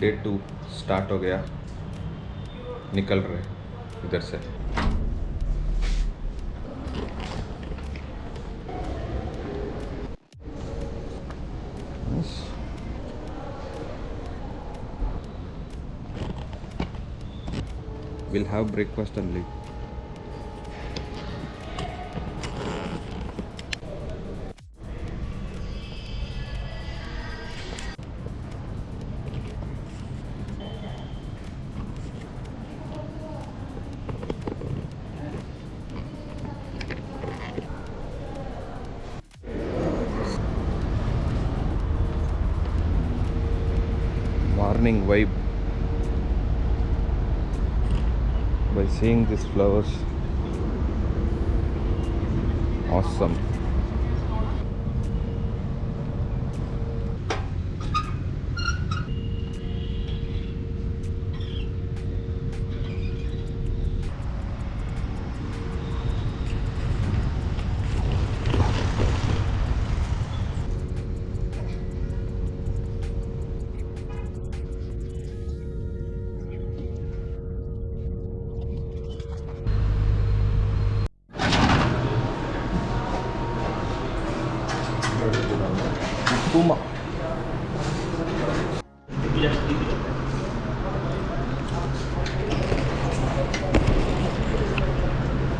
Day to start हो गया निकल रहे इधर से We'll have breakfast and leave. Morning vibe by seeing these flowers. Awesome.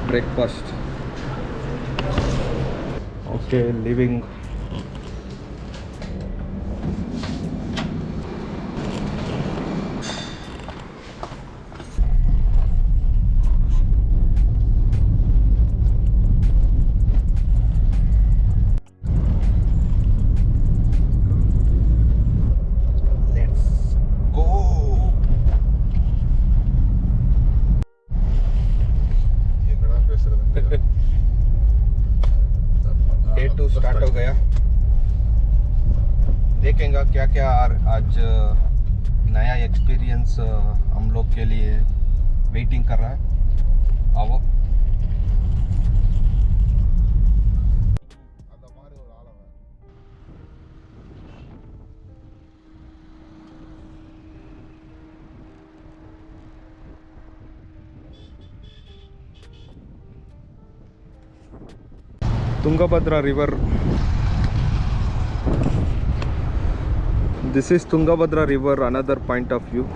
Breakfast. Okay, leaving. आज नया एक्सपीरियंस हम लोग के लिए वेटिंग कर रहा है। आओ। Tungabhadra river this is Tungabhadra river another point of view.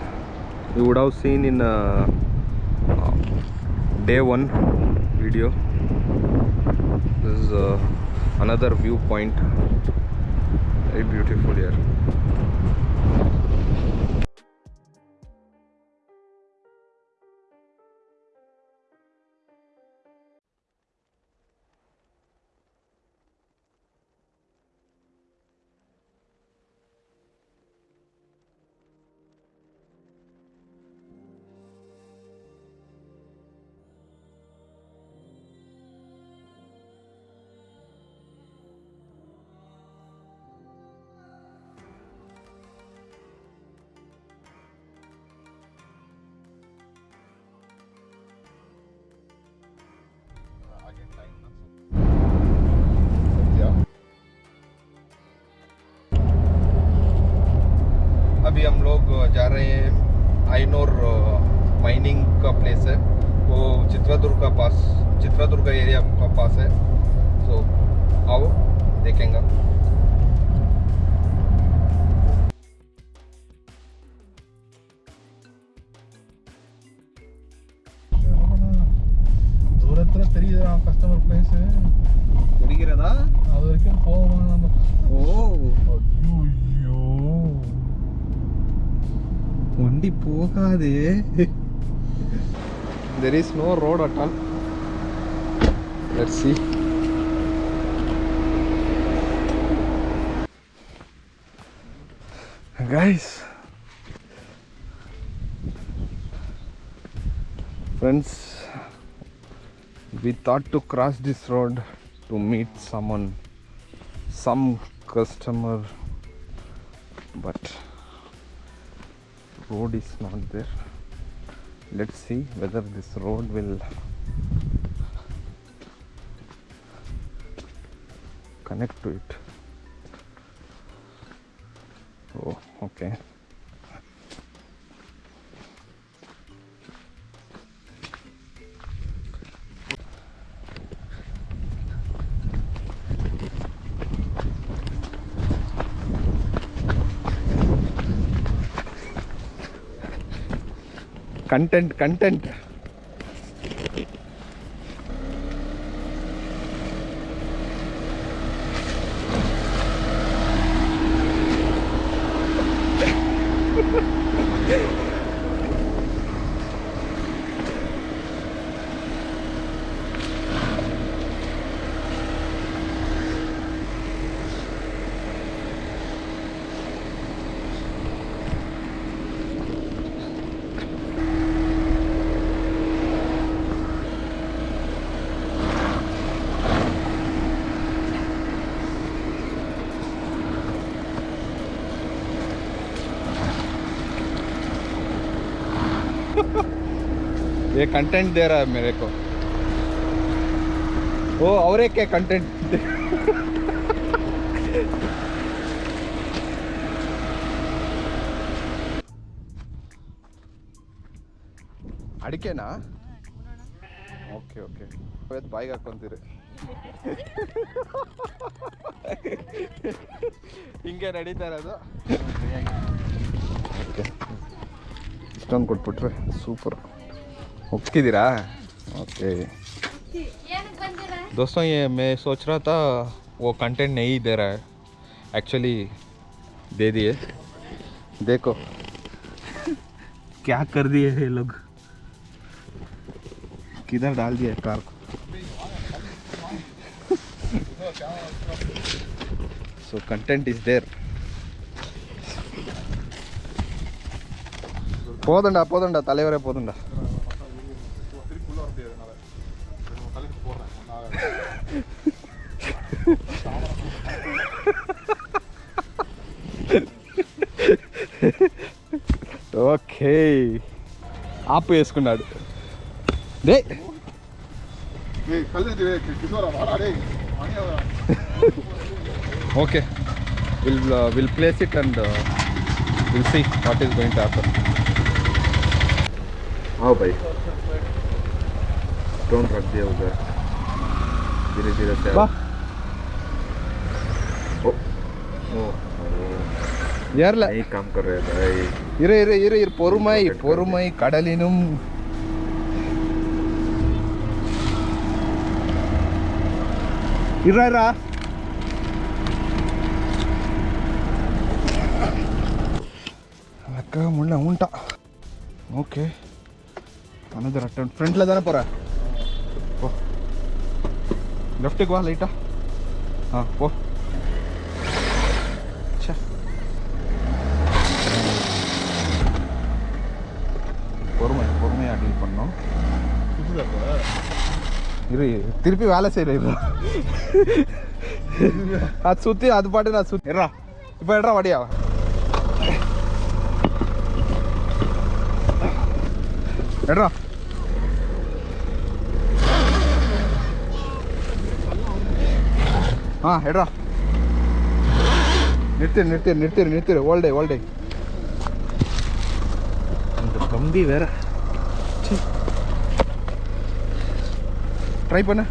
You would have seen in uh, uh, day one video. This is uh, another viewpoint. Very beautiful here जा रहे हैं आइनोर माइनिंग uh, का place है। वो चित्रादुर्ग का पास, चित्रादुर्ग का area का पास है। तो आओ, देखेंगे। दूरत्र तेरी कस्टमर प्लेस है। வண்டி போகாதே there is no road at all let's see guys friends we thought to cross this road to meet someone some customer but road is not there let's see whether this road will connect to it. Oh, okay. Content content ये content दे रहा है मेरे को वो और एक content ಅಡಿಕೆನಾ okay okay ಇವತ್ತು ಬಾಯಿಗೆ ಹಾಕೊಂತೀರಿ ಹಿಂಗೆ ನಡೀತಾ ಇರೋದು ಓಕೆ ಇಷ್ಟೊಂದು ಕೊಟ್ಬಿಟ್ರೆ ಸೂಪರ್ होप्सकिदिरा ओके। दोस्तों, ये मैं सोच रहा था, वो कंटेंट नहीं दे रहा है। एक्चुअली दे दिए। देखो। क्या कर दिए ये लोग? किधर डाल दिया कार को? सो कंटेंट इज़ देर पोदंडा पोदंडा तलेवरे पोदंडा ఓకే ఆపు వేసుకున్నాడు day okay will will place it and will see what is going to happen आओ भाई ड्रोन रख दिया उधर ধীরে ধীরে বাহ யாரில் காம் இரு இரு இரு இரு. பொறுமை பொறுமை. கடலினும். இருறா அக்கா முன்ன உண்டான் ஓகே அனதர் அட்டன் ஃப்ரண்ட்டில் தானே போகிறேன் லெஃப்ட்டுக்கு வா லைட்டா ஆ போ பொறுமை பொறுமையாக டீல் பண்ணோம் இரு திருப்பி வேலை செய்யல அது சுற்றி அது பாட்டு நான் சுற்றி எட்ரா இப்போ எட்ரா வடியா எட்ரா ஆ எட்ரா நிறுத்திரு நிறுத்திரு நிறுத்திரு நிறுத்திரு. ஓல்டே ஓல்டே அந்த கம்பி வேற. ட்ரை பண்ண.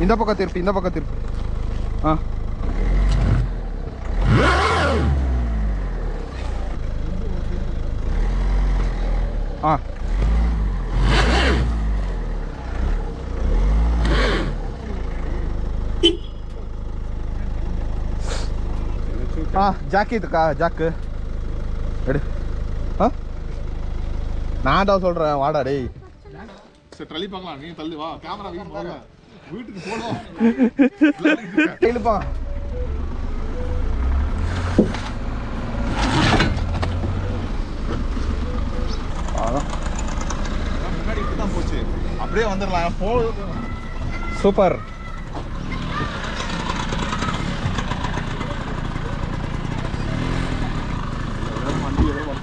இந்த பக்கம் திருப்பி இந்த பக்கம் திருப்பி. ஆ. ஆ. ஆ ஜாக்கி இதுக்கா ஜாக்கு எடு ஆ நான் தான் சொல்கிறேன் வாடா டேய் சரி தள்ளி பார்க்கலாம். நீ தள்ளி வா. கேமரா வீட்டு போகல வீட்டுக்கு இழுப்பா போச்சு. அப்படியே வந்துடலாம். போ. சூப்பர்.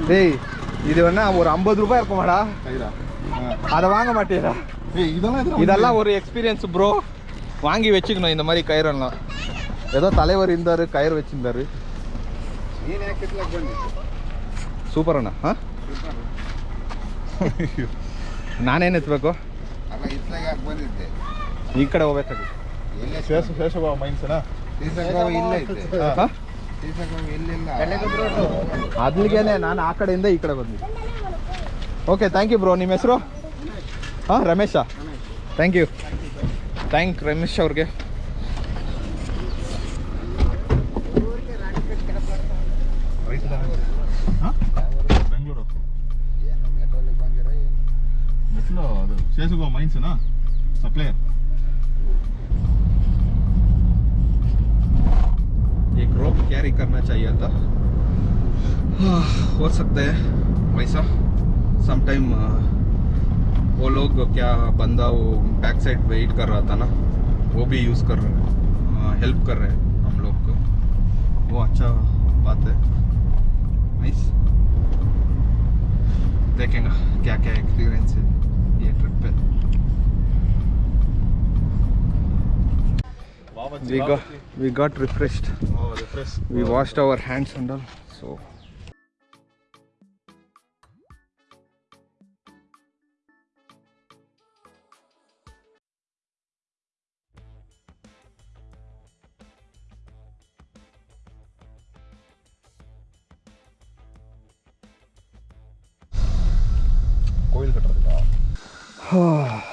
டேய் இது வேணா ஒரு ஐம்பது ரூபாய் இருக்குமாடா கைதா அதை வாங்க மாட்டேடா ஏய் இதெல்லாம் எதுக்கு இதெல்லாம் ஒரு எக்ஸ்பீரியன்ஸ் ப்ரோ வாங்கி வச்சுக்கணும் இந்த மாதிரி கயிறெல்லாம் ஏதோ தலைவர் இருந்தார் கயிறு வச்சிருந்தாரு ನೀನು ಯಾಕೆ ಇತ್ಲಾಗ ಬಂದಿದ್ದು ಸೂಪರ್ ಅಣ್ಣ ಹಾಂ ನಾನೇನು ಎತ್ತಬೇಕು ಅಲ್ಲ ಇತ್ಲಾಗ ಯಾಕೆ ಬಂದಿದ್ದೆ ಈ ಕಡೆ ಹೋಗ್ಬೇಕಾಗಿತ್ತು ಎಲ್ಲೇ ಶೇಷ ಶೇಷಭಾವ ಮೈನ್ಸ್ನಾ ಅಲ್ಲಿಗೇನೆ ನಾನು ಆ ಕಡೆಯಿಂದ ಈ ಕಡೆ ಬಂದಿದ್ದೆ ಓಕೆ ಥ್ಯಾಂಕ್ ಯು ಬ್ರೋ ನಿಮ್ಮ ಹೆಸರು ಹಾಂ Ramesh thank you thank Ramesh ಅವ್ರಿಗೆ ಬೆಂಗಳೂರು ಅದು ಮೈನ್ಸ್ನಾ ಸಪ್ಲೈಯರ್ एक रोप कैरी करना चाहिए था। हो सकता है वैसा समटाइम वो लोग क्या बंदा वो बैक साइड वेट कर रहा था ना, वो भी यूज़ कर रहे हैं हेल्प कर रहे हैं हम लोग को। वो अच्छा बात है। देखेंगे क्या क्या एक्सपीरियंस है। we got we got refreshed. Oh, refreshed. We washed our hands and all. So.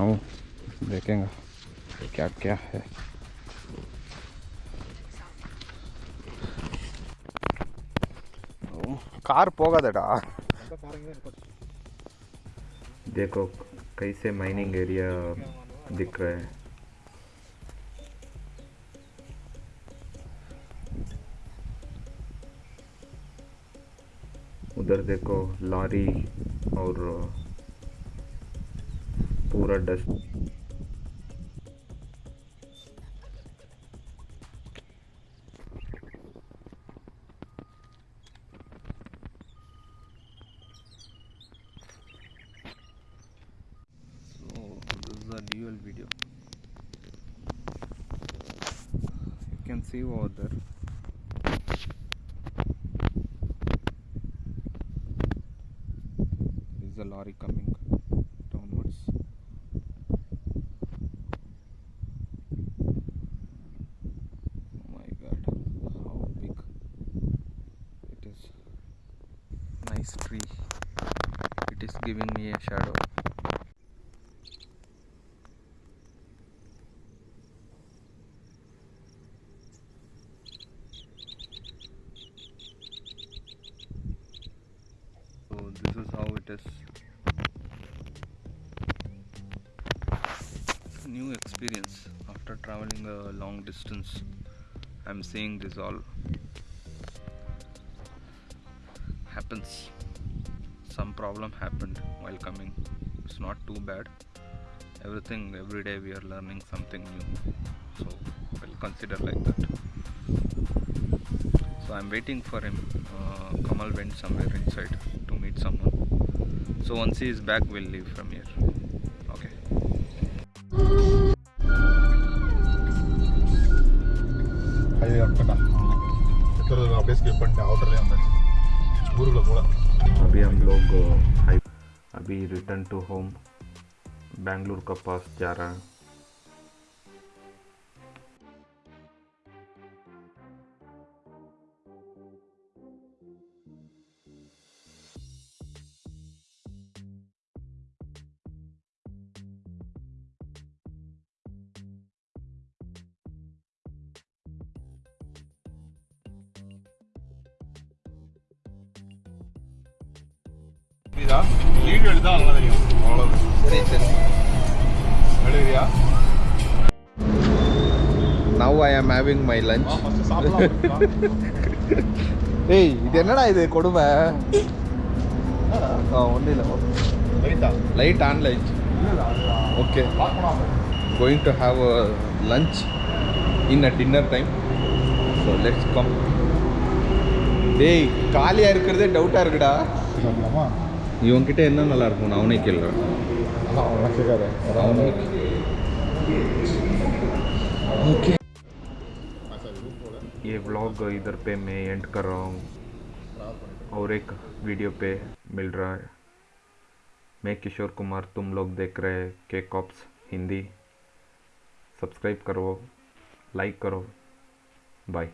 आओ, देखेंगे क्या क्या है। कार पोगदड़ा देखो, कैसे माइनिंग एरिया दिख रहा है। उधर देखो, लॉरी और पूरा dust So this is a dual video. You can see over there. Is a lorry coming Is. New experience after traveling a long distance. I'm seeing this all happens. Some problem happened while coming. It's not too bad. Everything every day we are learning something new. So we'll consider like that. So I'm waiting for him. Uh, Kamal went somewhere inside to meet someone So once he is back, we'll leave from here. Okay. Highway அக்கட்டா எத்தனை அப்படியே skip பண்ணிட்டு அவுட்டர்லேயே வந்தாச்சு ஊருக்குள்ள போல अभी हम लोग high अभी रिटर्न टू होम बेंगलुरु का पास जा रहा है புரியுதா? லீடு எழுதா அதெல்லாம் தெரியும். அவ்வளோதான் சரி சரி எழுதுறியா நவ் ஐ ஆம் ஹேவிங் மை லஞ்ச் ஏய் இது என்னடா இது கொடுமை? ஒன்றும் இல்லை. Light on light okay going to have a lunch in a dinner time so let's come டேய் காலியாக இருக்கிறதே டவுட்டாக இருக்குடா. இவன்கிட்ட என்ன நல்லா இருக்கும் நான் அவனே கேள்றேன் அதான் அவன் கேட்காத அவனே ओके ये व्लॉग इधर पे मैं एंड कर रहा हूँ और एक वीडियो पे मिल रहा है मैं किशोर कुमार तुम लोग देख रहे हैं के कॉप्स हिंदी सब्सक्राइब करो लाइक करो बाय